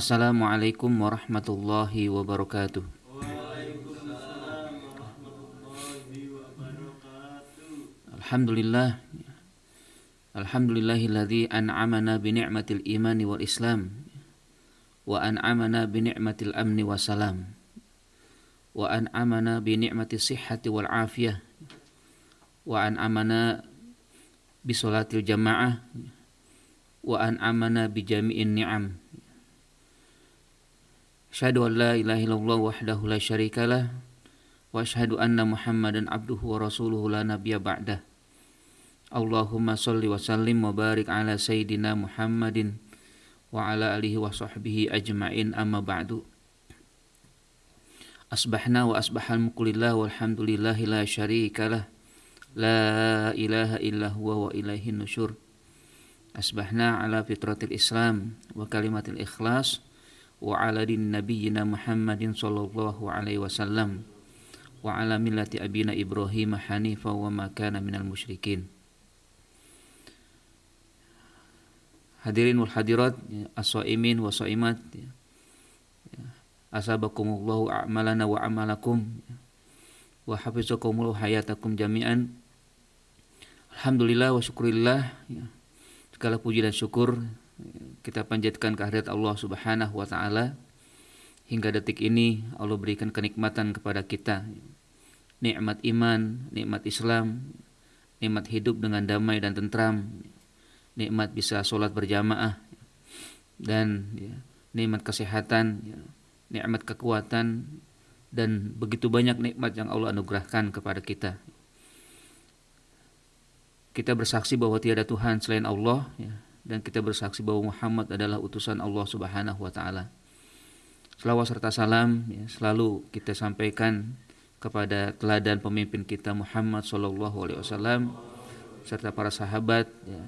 Assalamualaikum warahmatullahi wabarakatuh. Alhamdulillah Alhamdulillahilladzi an'amana bi ni'matil imani wal islam wa an'amana bi ni'matil amni wassalam wa an'amana bi ni'matis sihhati wal afiyah wa an'amana bi salatil jamaah wa an'amana bi jami'in ni'am Asyhadu an la ilaha illallah wahdahu la syarikalah wa asyhadu anna Muhammadan abduhu wa rasuluhu la nabiyya ba'dah. Allahumma salli wa sallim wa barik ala sayyidina Muhammadin wa ala alihi wa sahbihi ajma'in. Amma ba'du. Asbahna wa asbahal mukulillah walhamdulillahi la syarika lah. La ilaha illa huwa wa ilaihi nusyur. Asbahna ala fitratil islam wa kalimatil ikhlas Nabiyyina Muhammadin sallallahu alaihi wasallam Wa ala millati abina Ibrahim hanifa wa makana minal musyrikin Hadirin wal hadirat, as-saimin wa saimat. Ya. Asabakumullahu a'malana wa amalakum. Ya. Wa hafizakumullahu hayatakum jami'an. Alhamdulillah wa syukurillah. Ya. Segala puji dan syukur kita panjatkan kehadirat Allah Subhanahu wa taala. Hingga detik ini Allah berikan kenikmatan kepada kita. Nikmat iman, nikmat Islam, nikmat hidup dengan damai dan tentram nikmat bisa sholat berjamaah dan ya, nikmat kesehatan, ya, nikmat kekuatan dan begitu banyak nikmat yang Allah anugerahkan kepada kita. Kita bersaksi bahwa tiada Tuhan selain Allah ya, dan kita bersaksi bahwa Muhammad adalah utusan Allah Subhanahu wa taala. Selawat serta salam ya, selalu kita sampaikan kepada teladan pemimpin kita Muhammad Shallallahu alaihi wasallam serta para sahabat ya,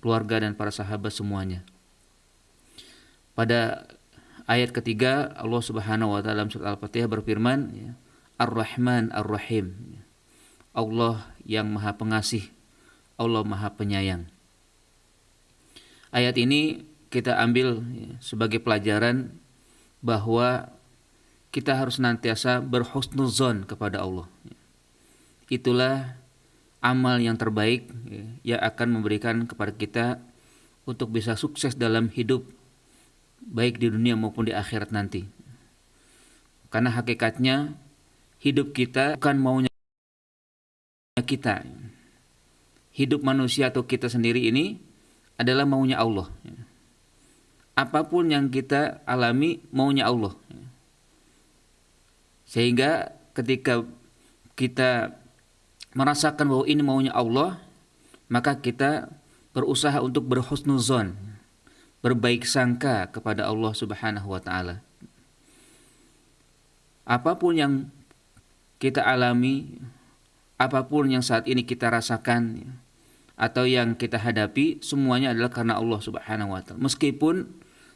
keluarga dan para sahabat semuanya. Pada ayat ketiga Allah Subhanahu wa taala surat Al-Fatihah berfirman ya, Ar-Rahman Ar-Rahim. Allah yang Maha Pengasih, Allah Maha Penyayang. Ayat ini kita ambil ya, sebagai pelajaran bahwa kita harus nantiasa berhusnuzon kepada Allah. Itulah amal yang terbaik ya, yang akan memberikan kepada kita untuk bisa sukses dalam hidup baik di dunia maupun di akhirat nanti. Karena hakikatnya hidup kita bukan maunya kita. Hidup manusia atau kita sendiri ini adalah maunya Allah. Apa pun yang kita alami maunya Allah. Sehingga ketika kita merasakan bahwa ini maunya Allah, maka kita berusaha untuk berhusnuzon, berbaik sangka kepada Allah Subhanahu wa taala. Apa pun yang kita alami, apa pun yang saat ini kita rasakan atau yang kita hadapi, semuanya adalah karena Allah Subhanahu wa taala. Meskipun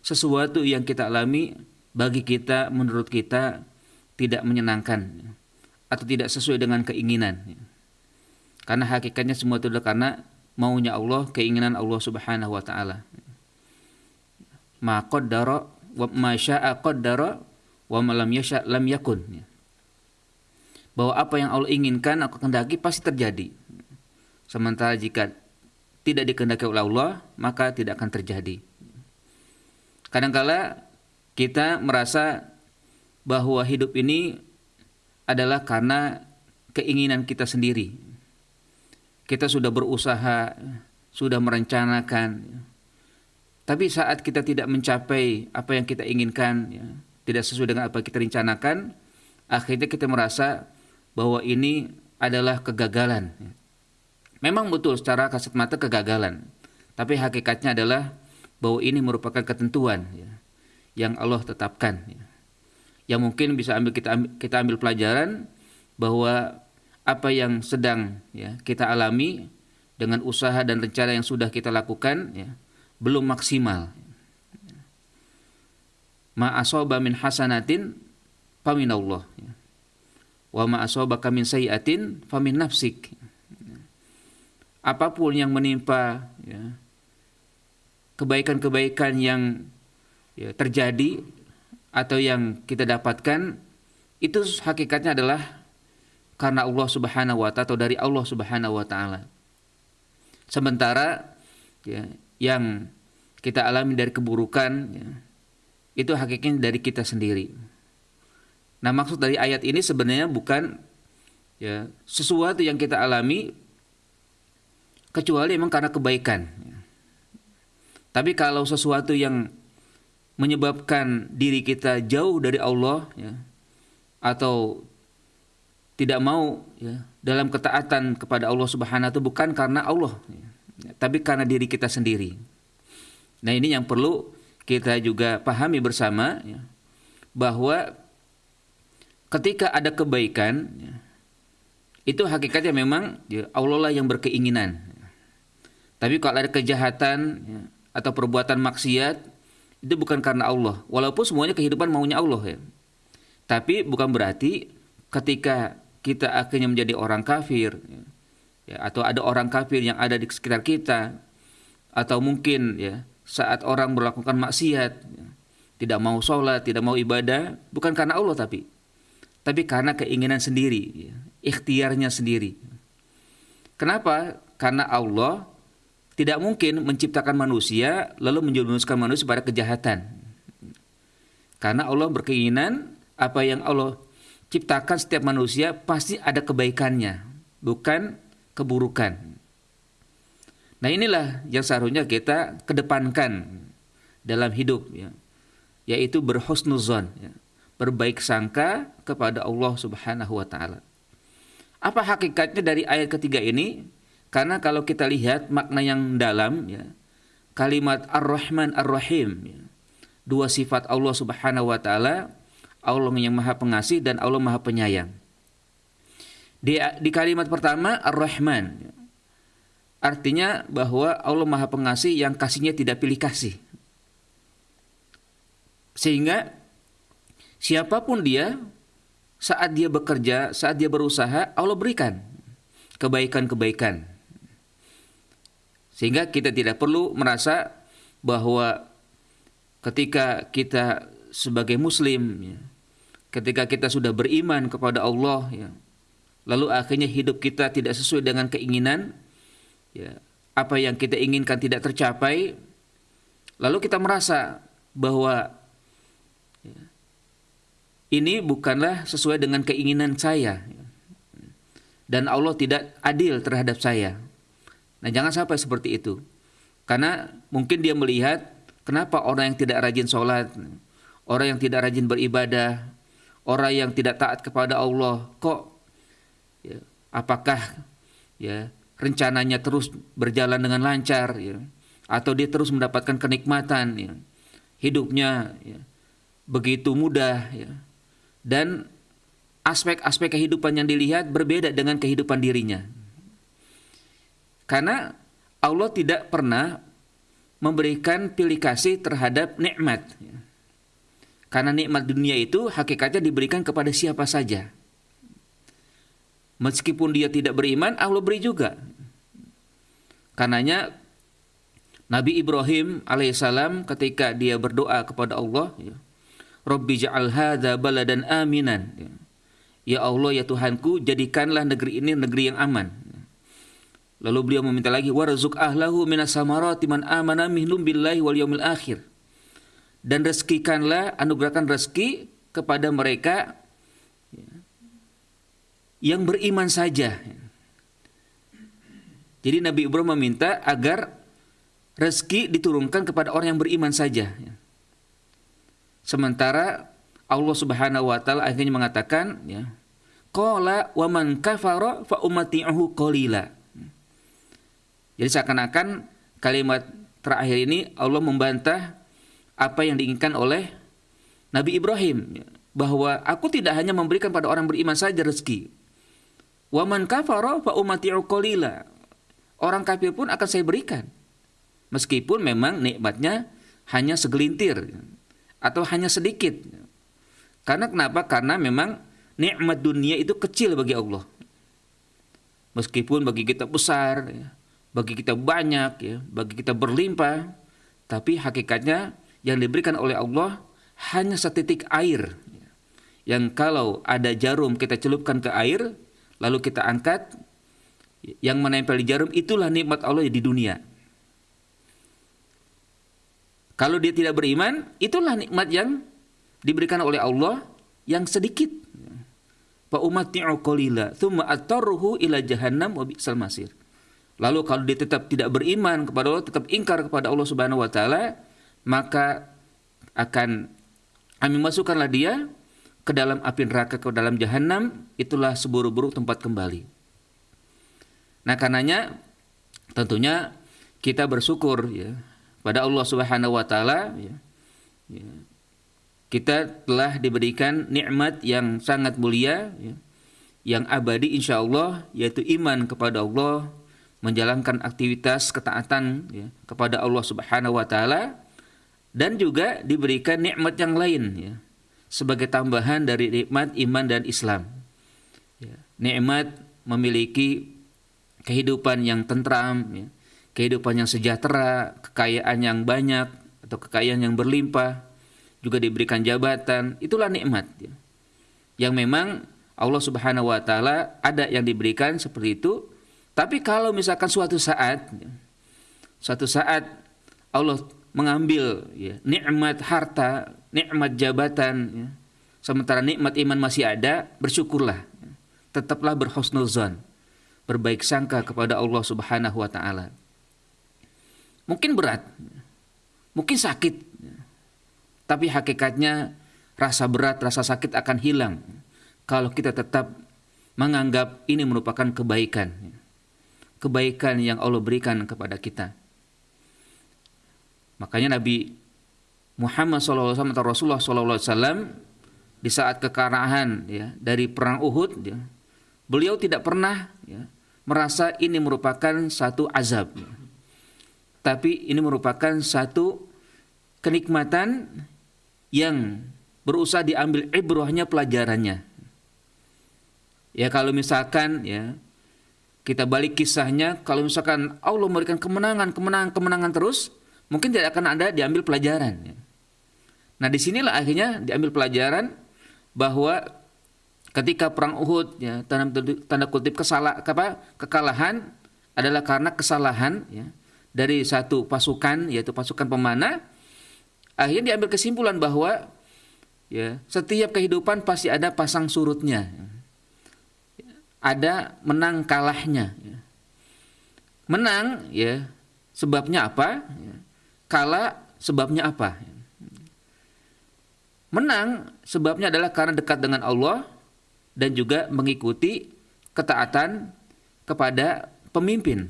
sesuatu yang kita alami bagi kita menurut kita tidak menyenangkan atau tidak sesuai dengan keinginan. Karena hakikatnya semua itu adalah karena maunya Allah, keinginan Allah Subhanahu wa taala. Ma wa ma syaa qaddara wa ma lam yasha lam yakun. Bahwa apa yang Allah inginkan aku kehendaki pasti terjadi. Sementara jika tidak dikehendaki oleh Allah, maka tidak akan terjadi. Kadangkala kita merasa bahwa hidup ini adalah karena keinginan kita sendiri kita sudah berusaha, sudah merencanakan. Tapi saat kita tidak mencapai apa yang kita inginkan, ya, tidak sesuai dengan apa yang kita rencanakan, akhirnya kita merasa bahwa ini adalah kegagalan. Memang betul secara kasat mata kegagalan, tapi hakikatnya adalah bahwa ini merupakan ketentuan ya, yang Allah tetapkan. Ya. Yang mungkin bisa ambil kita ambil, kita ambil pelajaran bahwa apa yang sedang ya kita alami dengan usaha dan rencana yang sudah kita lakukan ya, belum maksimal. Ma asoba min hasanatin faminallah. Ya. Wa asoba min sayiatin famin nafsik. Apa pun yang menimpa ya, kebaikan-kebaikan yang ya, terjadi atau yang kita dapatkan itu hakikatnya adalah karena Allah Subhanahu wa taala atau dari Allah Subhanahu wa taala. Sementara ya, yang kita alami dari keburukan ya, itu hakikatnya dari kita sendiri. Nah, maksud dari ayat ini sebenarnya bukan ya sesuatu yang kita alami kecuali memang karena kebaikan. Tapi kalau sesuatu yang menyebabkan diri kita jauh dari Allah ya, atau tidak mau ya, dalam ketaatan kepada Allah Subhanahu itu bukan karena Allah, ya, tapi karena diri kita sendiri. Nah ini yang perlu kita juga pahami bersama ya, bahwa ketika ada kebaikan ya, itu hakikatnya memang ya, Allah lah yang berkeinginan. Tapi kalau ada kejahatan ya, atau perbuatan maksiat itu bukan karena Allah. Walaupun semuanya kehidupan maunya Allah ya. Tapi bukan berarti ketika kita akhirnya menjadi orang kafir ya, atau ada orang kafir yang ada di sekitar kita atau mungkin ya saat orang melakukan maksiat ya, tidak mau sholat tidak mau ibadah bukan karena Allah tapi. Tapi karena keinginan sendiri ya, ikhtiarnya sendiri. Kenapa? Karena Allah tidak mungkin menciptakan manusia lalu menjerumuskan manusia pada kejahatan karena Allah berkeinginan apa yang Allah ciptakan setiap manusia pasti ada kebaikannya, bukan keburukan. Nah inilah yang seharusnya kita kedepankan dalam hidup, ya, yaitu berhusnuzon, ya, berbaik sangka kepada Allah Subhanahu Wa Taala. Apa hakikatnya dari ayat ketiga ini? Karena kalau kita lihat makna yang dalam, ya, kalimat Ar-Rahman Ar-Rahim, ya, dua sifat Allah Subhanahu Wa Taala Allah yang maha pengasih dan Allah maha penyayang. Di, di kalimat pertama Ar-Rahman artinya bahwa Allah maha pengasih yang kasihnya tidak pilih kasih. Sehingga siapa pun dia saat dia bekerja, saat dia berusaha, Allah berikan kebaikan-kebaikan. Sehingga kita tidak perlu merasa bahwa ketika kita sebagai muslim ya, ketika kita sudah beriman kepada Allah ya lalu akhirnya hidup kita tidak sesuai dengan keinginan ya apa yang kita inginkan tidak tercapai lalu kita merasa bahwa ya, ini bukanlah sesuai dengan keinginan saya ya. dan Allah tidak adil terhadap saya nah jangan sampai seperti itu. Karena mungkin dia melihat kenapa orang yang tidak rajin sholat orang yang tidak rajin beribadah orang yang tidak taat kepada Allah kok ya, apakah ya rencananya terus berjalan dengan lancar ya atau dia terus mendapatkan kenikmatan ya hidupnya ya, begitu mudah ya. Dan aspek-aspek kehidupan yang dilihat berbeda dengan kehidupan dirinya karena Allah tidak pernah memberikan pilih kasih terhadap nikmat. Karena nikmat dunia itu hakikatnya diberikan kepada siapa saja. Meskipun dia tidak beriman, Allah beri juga. Karenanya Nabi Ibrahim alaihissalam ketika dia berdoa kepada Allah, ya, Robbi ja'al hadha baladan aminan. Ya Allah ya Tuhanku, jadikanlah negeri ini negeri yang aman. Lalu beliau meminta lagi warzuk ahlahu minas samarati man amana minhum billahi wal yaumil akhir dan rezekikanlah anugerahkan rezeki kepada mereka yang beriman saja. Jadi Nabi Ibrahim meminta agar rezeki diturunkan kepada orang yang beriman saja. Sementara Allah Subhanahu wa taala akhirnya mengatakan ya, qala wa man kafara fa umati'uhu qalila. Jadi seakan-akan kalimat terakhir ini Allah membantah apa yang diinginkan oleh Nabi Ibrahim bahwa aku tidak hanya memberikan pada orang beriman saja rezeki. Waman kafara fa. Orang kafir pun akan saya berikan. Meskipun memang nikmatnya hanya segelintir atau hanya sedikit. Karena kenapa? Karena memang nikmat dunia itu kecil bagi Allah. Meskipun bagi kita besar, bagi kita banyak, ya, bagi kita berlimpah, tapi hakikatnya yang diberikan oleh Allah hanya setitik air. Yang kalau ada jarum kita celupkan ke air, lalu kita angkat, yang menempel di jarum itulah nikmat Allah di dunia. Kalau dia tidak beriman, itulah nikmat yang diberikan oleh Allah yang sedikit. Fa umatti'u qalila thumma atarruhu ila jahannam wa bi'sal masir. Lalu kalau dia tetap tidak beriman kepada Allah, tetap ingkar kepada Allah Subhanahu wa taala, maka akan kami masukkanlah dia ke dalam api neraka ke dalam jahanam, itulah seburuk-buruk tempat kembali. Nah, karenanya tentunya kita bersyukur ya pada Allah Subhanahu wa taala ya, ya. Kita telah diberikan nikmat yang sangat mulia ya, yang abadi insya Allah yaitu iman kepada Allah menjalankan aktivitas ketaatan ya, kepada Allah Subhanahu wa taala dan juga diberikan nikmat yang lain ya sebagai tambahan dari nikmat iman dan Islam. Ya, nikmat memiliki kehidupan yang tentram, ya, kehidupan yang sejahtera, kekayaan yang banyak atau kekayaan yang berlimpah, juga diberikan jabatan, itulah nikmat. Ya. Yang memang Allah Subhanahu wa taala ada yang diberikan seperti itu, tapi kalau misalkan suatu saat ya, suatu saat Allah mengambil ya, nikmat harta, nikmat jabatan ya, sementara nikmat iman masih ada, bersyukurlah. Ya. Tetaplah berhusnuzan, berbaik sangka kepada Allah Subhanahu wa taala. Mungkin berat, mungkin sakit, tapi hakikatnya rasa berat, rasa sakit akan hilang kalau kita tetap menganggap ini merupakan kebaikan. Kebaikan yang Allah berikan kepada kita. Makanya Nabi Muhammad SAW atau Rasulullah SAW di saat kekarahan ya, dari perang Uhud, ya, beliau tidak pernah ya, merasa ini merupakan satu azab. Tapi ini merupakan satu kenikmatan yang berusaha diambil ibrahnya pelajarannya. Ya kalau misalkan ya kita balik kisahnya, kalau misalkan Allah memberikan kemenangan, kemenangan, kemenangan terus, mungkin tidak akan ada diambil pelajaran. Ya. Nah di sinilah akhirnya diambil pelajaran bahwa ketika perang Uhud, ya, tanda, tanda kutip kesalah, apa, kekalahan adalah karena kesalahan ya, dari satu pasukan yaitu pasukan pemanah akhirnya diambil kesimpulan bahwa ya setiap kehidupan pasti ada pasang surutnya ada menang kalahnya menang ya sebabnya apa? Kalah sebabnya apa? Menang sebabnya adalah karena dekat dengan Allah dan juga mengikuti ketaatan kepada pemimpin.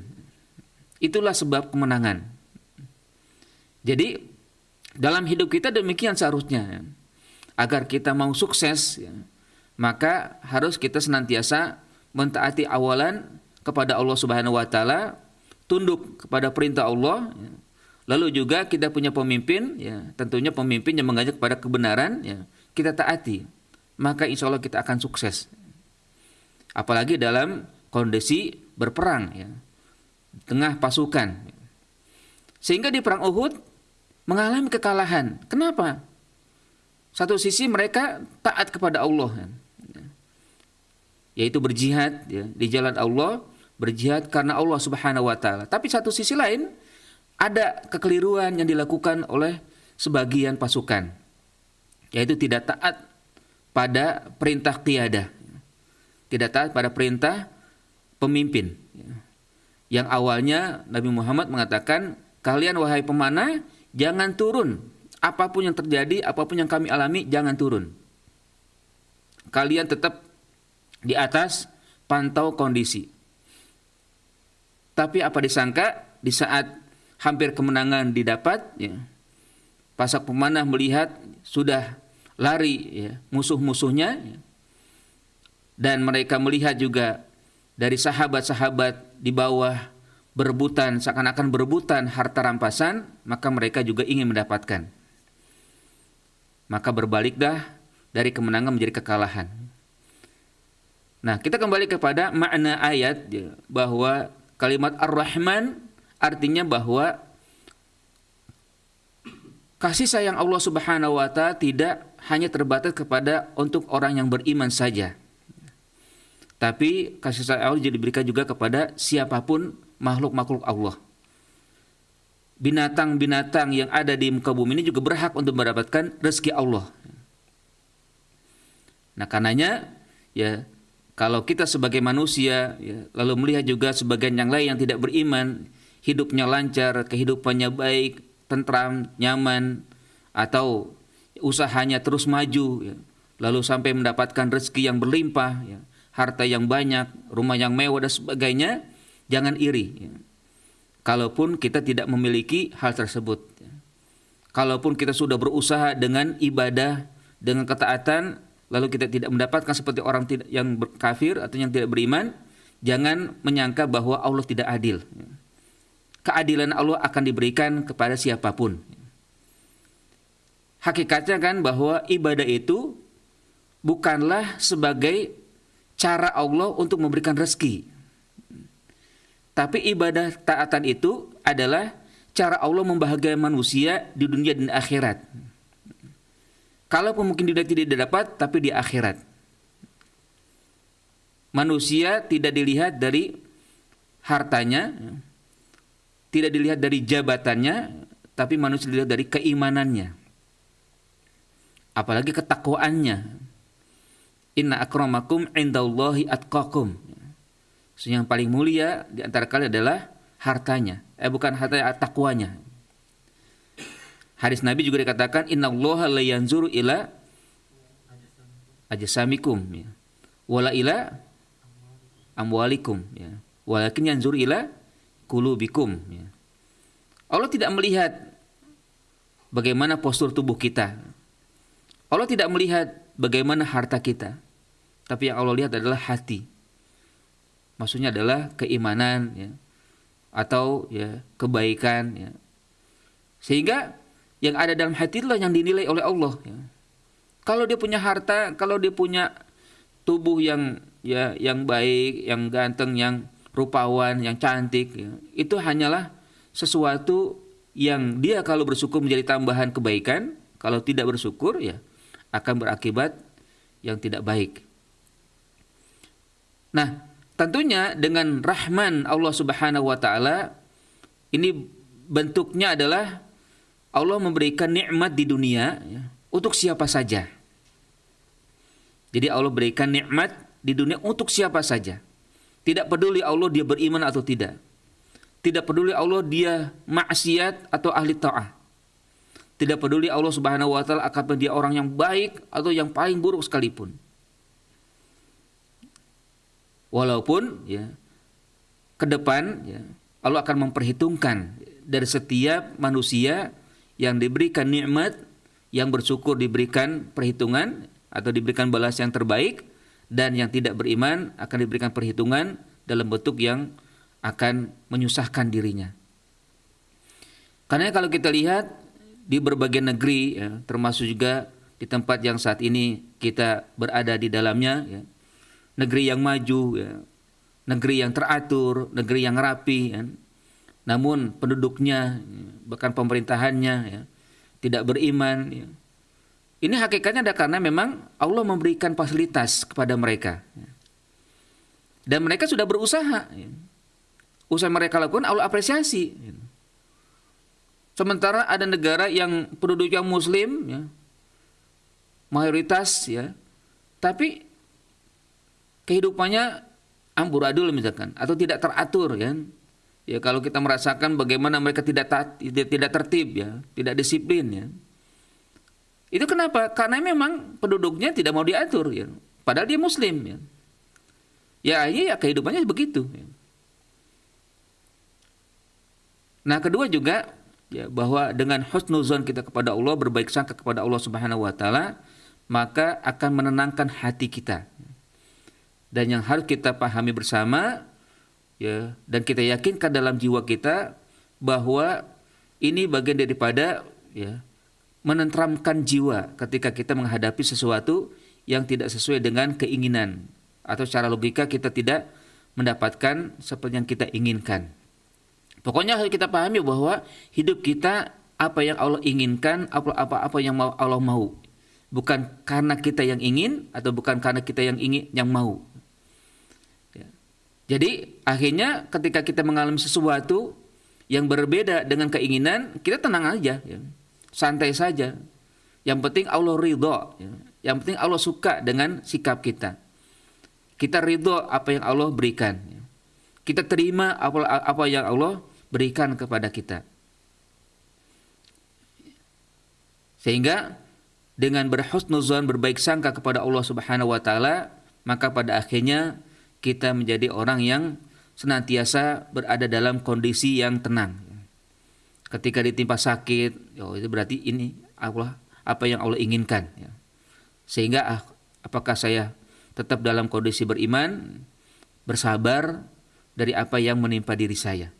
Itulah sebab kemenangan. Jadi dalam hidup kita demikian seharusnya. Agar kita mau sukses, ya, maka harus kita senantiasa mentaati awalan kepada Allah Subhanahu wa taala, tunduk kepada perintah Allah, ya. lalu juga kita punya pemimpin, ya, tentunya pemimpin yang mengajak kepada kebenaran, ya, kita taati, maka insya Allah kita akan sukses. Apalagi dalam kondisi berperang, ya, tengah pasukan. Sehingga di perang Uhud mengalami kekalahan. Kenapa? Satu sisi mereka taat kepada Allah, yaitu berjihad ya, di jalan Allah, berjihad karena Allah Subhanahu Wa Taala. Tapi satu sisi lain ada kekeliruan yang dilakukan oleh sebagian pasukan, yaitu tidak taat pada perintah tiada, tidak taat pada perintah pemimpin. Yang awalnya Nabi Muhammad mengatakan, kalian wahai pemanah Jangan turun. Apa pun yang terjadi, apa pun yang kami alami, jangan turun. Kalian tetap di atas pantau kondisi. Tapi apa disangka di saat hampir kemenangan didapat, ya, pasak pemanah melihat sudah lari ya, musuh-musuhnya, ya, dan mereka melihat juga dari sahabat-sahabat di bawah berebutan seakan-akan berebutan harta rampasan, maka mereka juga ingin mendapatkan. Maka berbaliklah dari kemenangan menjadi kekalahan. Nah, kita kembali kepada makna ayat ya, bahwa kalimat Ar-Rahman artinya bahwa kasih sayang Allah Subhanahu wa taala tidak hanya terbatas kepada untuk orang yang beriman saja. Tapi kasih sayang Allah jadi diberikan juga kepada siapa pun makhluk-makhluk Allah. Binatang-binatang yang ada di muka bumi ini juga berhak untuk mendapatkan rezeki Allah. Nah, karenanya ya kalau kita sebagai manusia ya, lalu melihat juga sebagian yang lain yang tidak beriman, hidupnya lancar, kehidupannya baik, tentram, nyaman atau usahanya terus maju ya, lalu sampai mendapatkan rezeki yang berlimpah ya, harta yang banyak, rumah yang mewah dan sebagainya, jangan iri. Ya. Kalaupun kita tidak memiliki hal tersebut. Ya. Kalaupun kita sudah berusaha dengan ibadah, dengan ketaatan, lalu kita tidak mendapatkan seperti orang yang kafir atau yang tidak beriman, jangan menyangka bahwa Allah tidak adil. Keadilan Allah akan diberikan kepada siapa pun. Hakikatnya kan bahwa ibadah itu bukanlah sebagai cara Allah untuk memberikan rezeki. Tapi ibadah taatan itu adalah cara Allah membahagiakan manusia di dunia dan akhirat. Kalaupun mungkin dia tidak dapat, tapi di akhirat. Manusia tidak dilihat dari hartanya, tidak dilihat dari jabatannya, tapi manusia dilihat dari keimanannya. Apalagi ketakwaannya. Inna akramakum indallahi atqakum. Yang paling mulia di antara kalian adalah hartanya. Eh bukan hartanya, takwanya. Hadis Nabi juga dikatakan Inna Allah la yanzuru ila ajsamikum ya. Wala ila amwalikum ya. Walakin yanzuru ila kulubikum ya. Allah tidak melihat bagaimana postur tubuh kita. Allah tidak melihat bagaimana harta kita. Tapi yang Allah lihat adalah hati maksudnya adalah keimanan ya atau ya kebaikan ya sehingga yang ada dalam hati itulah yang dinilai oleh Allah ya. kalau dia punya harta kalau dia punya tubuh yang ya yang baik yang ganteng yang rupawan yang cantik ya, itu hanyalah sesuatu yang dia kalau bersyukur menjadi tambahan kebaikan kalau tidak bersyukur ya akan berakibat yang tidak baik nah Tentunya dengan rahman Allah Subhanahu wa taala ini bentuknya adalah Allah memberikan nikmat di dunia untuk siapa saja. Jadi Allah berikan nikmat di dunia untuk siapa saja. Tidak peduli Allah dia beriman atau tidak. Tidak peduli Allah dia maksiat atau ahli ta'ah. Tidak peduli Allah Subhanahu wa taala akan dia orang yang baik atau yang paling buruk sekalipun. Walaupun ya ke depan ya Allah akan memperhitungkan dari setiap manusia yang diberikan nikmat yang bersyukur diberikan perhitungan atau diberikan balas yang terbaik dan yang tidak beriman akan diberikan perhitungan dalam bentuk yang akan menyusahkan dirinya. Karena kalau kita lihat di berbagai negeri ya, termasuk juga di tempat yang saat ini kita berada di dalamnya ya, negeri yang maju, ya. negeri yang teratur, negeri yang rapi. Ya. Namun penduduknya, ya, bahkan pemerintahannya ya, tidak beriman. Ya. Ini hakikatnya ada karena memang Allah memberikan fasilitas kepada mereka. Ya. Dan mereka sudah berusaha. Ya. Usaha mereka lakukan Allah apresiasi. Ya. Sementara ada negara yang penduduknya muslim, ya, mayoritas ya, tapi kehidupannya amburadul misalkan atau tidak teratur ya. Ya kalau kita merasakan bagaimana mereka tidak tidak tertib ya, tidak disiplin ya. Itu kenapa? Karena memang penduduknya tidak mau diatur ya. Padahal dia muslim ya. Ya iya ya, kehidupannya begitu ya. Nah, kedua juga ya bahwa dengan husnuzon kita kepada Allah berbaik sangka kepada Allah Subhanahu wa taala maka akan menenangkan hati kita dan yang harus kita pahami bersama ya dan kita yakinkan dalam jiwa kita bahwa ini bagian daripada ya menentramkan jiwa ketika kita menghadapi sesuatu yang tidak sesuai dengan keinginan atau secara logika kita tidak mendapatkan seperti yang kita inginkan. Pokoknya harus kita pahami bahwa hidup kita apa yang Allah inginkan, apa apa apa yang Allah mau. Bukan karena kita yang ingin atau bukan karena kita yang ingin yang mau. Jadi akhirnya ketika kita mengalami sesuatu yang berbeda dengan keinginan, kita tenang aja, ya. santai saja. Yang penting Allah ridho, ya. yang penting Allah suka dengan sikap kita. Kita ridho apa yang Allah berikan. Ya. Kita terima apa apa yang Allah berikan kepada kita. Sehingga dengan berhusnuzon berbaik sangka kepada Allah Subhanahu wa taala, maka pada akhirnya kita menjadi orang yang senantiasa berada dalam kondisi yang tenang. Ketika ditimpa sakit, oh itu berarti ini Allah apa yang Allah inginkan. Ya. Sehingga ah, apakah saya tetap dalam kondisi beriman, bersabar dari apa yang menimpa diri saya.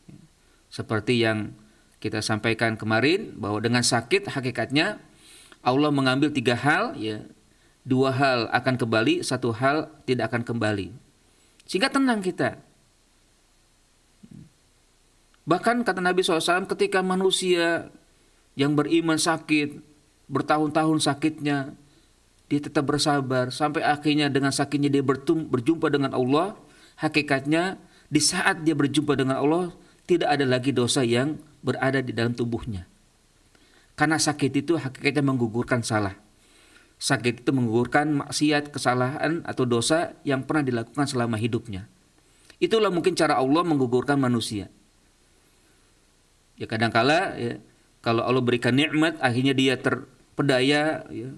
Seperti yang kita sampaikan kemarin bahwa dengan sakit hakikatnya Allah mengambil tiga hal, ya dua hal akan kembali, satu hal tidak akan kembali. Sehingga tenang kita. Bahkan kata Nabi SAW ketika manusia yang beriman sakit, bertahun-tahun sakitnya, dia tetap bersabar sampai akhirnya dengan sakitnya dia berjumpa dengan Allah, hakikatnya di saat dia berjumpa dengan Allah tidak ada lagi dosa yang berada di dalam tubuhnya. Karena sakit itu hakikatnya menggugurkan salah. Sakit itu menggugurkan maksiat, kesalahan atau dosa yang pernah dilakukan selama hidupnya. Itulah mungkin cara Allah menggugurkan manusia. Ya kadangkala ya, kalau Allah berikan nikmat akhirnya dia terpedaya ya,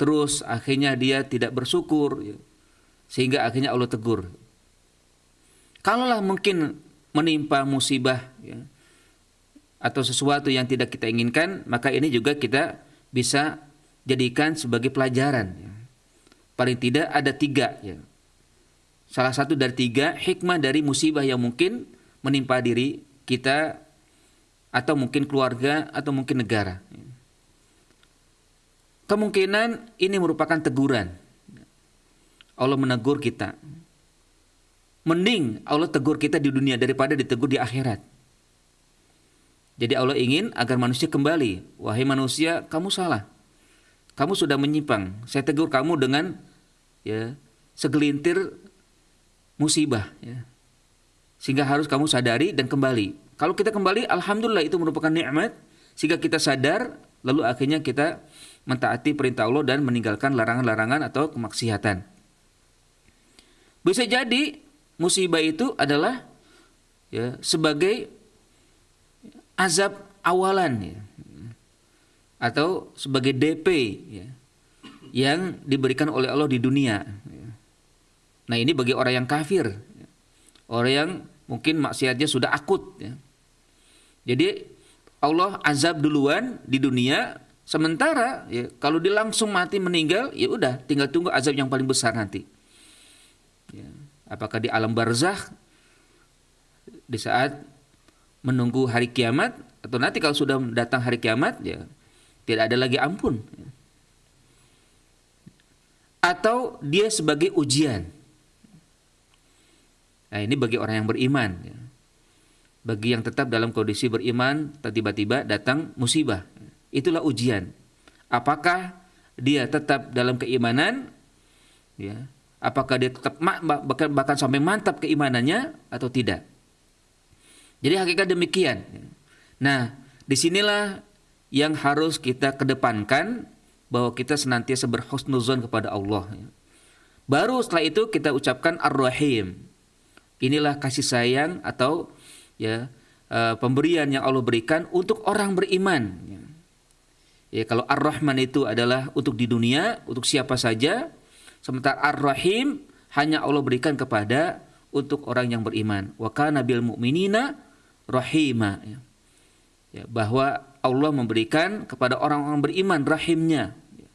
terus akhirnya dia tidak bersyukur ya, sehingga akhirnya Allah tegur. Kalaulah mungkin menimpa musibah ya, atau sesuatu yang tidak kita inginkan, maka ini juga kita bisa jadikan sebagai pelajaran. Ya. Paling tidak ada tiga. Ya. Salah satu dari tiga hikmah dari musibah yang mungkin menimpa diri kita atau mungkin keluarga atau mungkin negara. Ya. Kemungkinan ini merupakan teguran. Allah menegur kita. Mending Allah tegur kita di dunia daripada ditegur di akhirat. Jadi Allah ingin agar manusia kembali. Wahai manusia, kamu salah. Kamu sudah menyimpang. Saya tegur kamu dengan ya segelintir musibah. Ya. Sehingga harus kamu sadari dan kembali. Kalau kita kembali, alhamdulillah itu merupakan nikmat. Sehingga kita sadar, lalu akhirnya kita mentaati perintah Allah dan meninggalkan larangan-larangan atau kemaksiatan. Bisa jadi musibah itu adalah ya sebagai azab awalan ya. Atau sebagai DP ya, yang diberikan oleh Allah di dunia. Ya. Nah ini bagi orang yang kafir, ya. orang yang mungkin maksiatnya sudah akut. Ya. Jadi Allah azab duluan di dunia, sementara ya, kalau dia langsung mati meninggal, ya udah tinggal tunggu azab yang paling besar nanti. Ya. Apakah di alam barzakh di saat menunggu hari kiamat atau nanti kalau sudah datang hari kiamat ya tidak ada lagi ampun. Atau dia sebagai ujian. Nah ini bagi orang yang beriman ya. bagi yang tetap dalam kondisi beriman tiba-tiba datang musibah. Itulah ujian. Apakah dia tetap dalam keimanan? Ya. Apakah dia tetap bahkan bahkan sampai mantap keimanannya atau tidak? Jadi hakikat demikian. Nah, di sinilah yang harus kita kedepankan bahwa kita senantiasa berhusnuzon kepada Allah. Baru setelah itu kita ucapkan Ar-Rahim. Inilah kasih sayang atau ya uh, pemberian yang Allah berikan untuk orang beriman. Ya, kalau Ar-Rahman itu adalah untuk di dunia, untuk siapa saja, sementara Ar-Rahim hanya Allah berikan kepada untuk orang yang beriman. Wa kana bil mu'minina rahima ya bahwa Allah memberikan kepada orang-orang beriman rahimnya. Ya.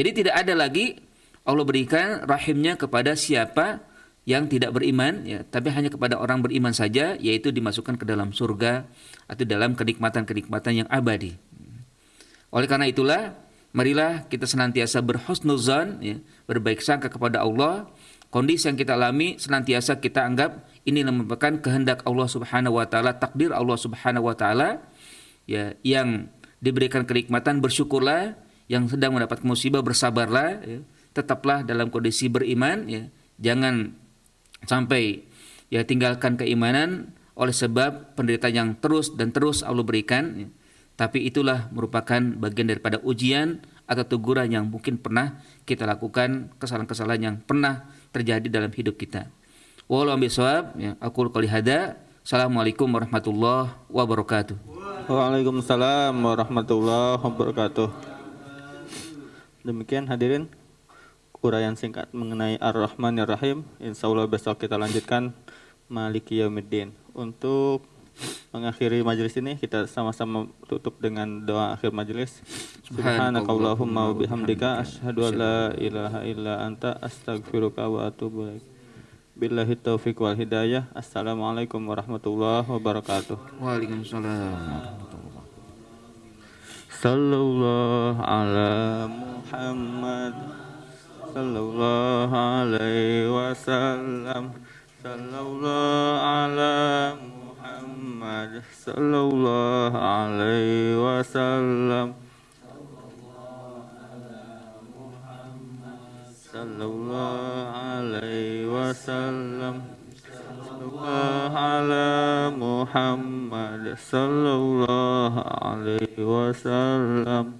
jadi tidak ada lagi Allah berikan rahimnya kepada siapa yang tidak beriman ya tapi hanya kepada orang beriman saja yaitu dimasukkan ke dalam surga atau dalam kenikmatan-kenikmatan yang abadi. Oleh karena itulah marilah kita senantiasa berhusnuzan ya berbaik sangka kepada Allah. Kondisi yang kita alami senantiasa kita anggap ini merupakan kehendak Allah Subhanahu wa taala, takdir Allah Subhanahu wa taala ya yang diberikan kenikmatan bersyukurlah, yang sedang mendapat musibah bersabarlah, ya. tetaplah dalam kondisi beriman, ya. jangan sampai ya tinggalkan keimanan oleh sebab penderitaan yang terus dan terus Allah berikan. Ya. Tapi itulah merupakan bagian daripada ujian atau teguran yang mungkin pernah kita lakukan, kesalahan-kesalahan yang pernah terjadi dalam hidup kita. Walau bisawab, ya, aku. Assalamualaikum warahmatullahi wabarakatuh. Waalaikumsalam warahmatullahi wabarakatuh. Demikian hadirin uraian singkat mengenai Ar-Rahman Ar-Rahim. Insya Allah besok kita lanjutkan Maliki Yaumiddin. Untuk mengakhiri majelis ini kita sama-sama tutup dengan doa akhir majelis. Subhanakallahumma wa bihamdika asyhadu an la ilaha illa anta astaghfiruka wa atubu ilaik. Billahi taufiq wal hidayah. Assalamualaikum warahmatullahi wabarakatuh. Waalaikumsalam. Sallallahu ala Muhammad Sallallahu alaihi wasallam Sallallahu ala Muhammad Sallallahu alaihi wasallam Sallallahu alaihi wasallam. Sallallahu ala Muhammad Sallallahu alaihi wasallam